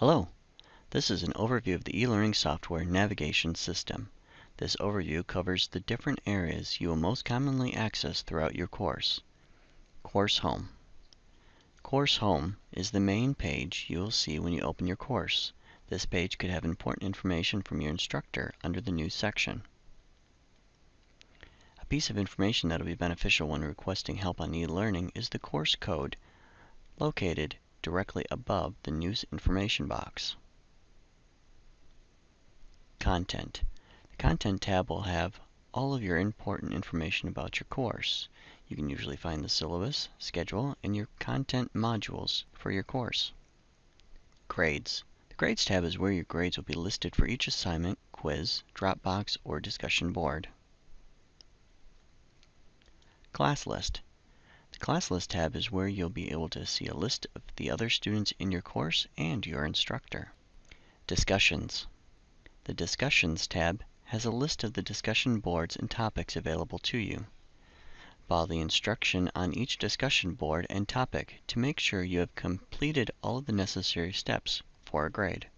Hello, this is an overview of the e-learning software navigation system. This overview covers the different areas you will most commonly access throughout your course. Course Home. Course Home is the main page you will see when you open your course. This page could have important information from your instructor under the News section. A piece of information that will be beneficial when requesting help on e-learning is the course code located directly above the News information box. Content. The Content tab will have all of your important information about your course. You can usually find the syllabus, schedule, and your content modules for your course. Grades. The Grades tab is where your grades will be listed for each assignment, quiz, Dropbox, or discussion board. Class List. The Class List tab is where you'll be able to see a list of the other students in your course and your instructor. Discussions. The Discussions tab has a list of the discussion boards and topics available to you. Follow the instruction on each discussion board and topic to make sure you have completed all of the necessary steps for a grade.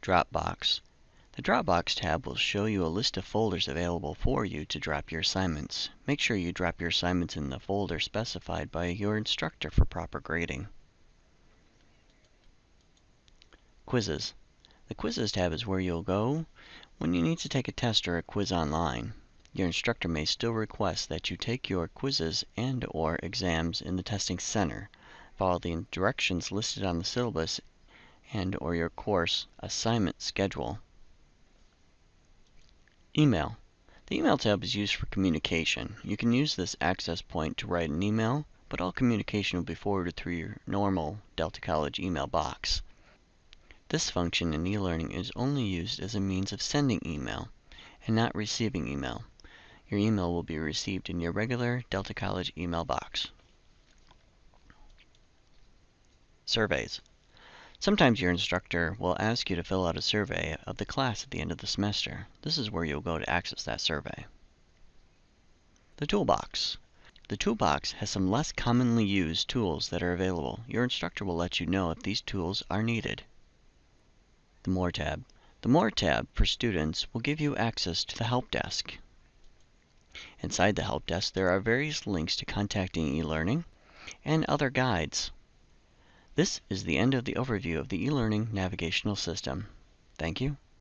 Dropbox. The Dropbox tab will show you a list of folders available for you to drop your assignments. Make sure you drop your assignments in the folder specified by your instructor for proper grading. Quizzes. The Quizzes tab is where you'll go when you need to take a test or a quiz online. Your instructor may still request that you take your quizzes and or exams in the testing center. Follow the directions listed on the syllabus and or your course assignment schedule. Email. The Email tab is used for communication. You can use this access point to write an email, but all communication will be forwarded through your normal Delta College email box. This function in e-learning is only used as a means of sending email and not receiving email. Your email will be received in your regular Delta College email box. Surveys. Sometimes your instructor will ask you to fill out a survey of the class at the end of the semester. This is where you'll go to access that survey. The Toolbox. The Toolbox has some less commonly used tools that are available. Your instructor will let you know if these tools are needed. The More tab. The More tab for students will give you access to the Help Desk. Inside the Help Desk, there are various links to contacting eLearning and other guides. This is the end of the overview of the eLearning navigational system. Thank you.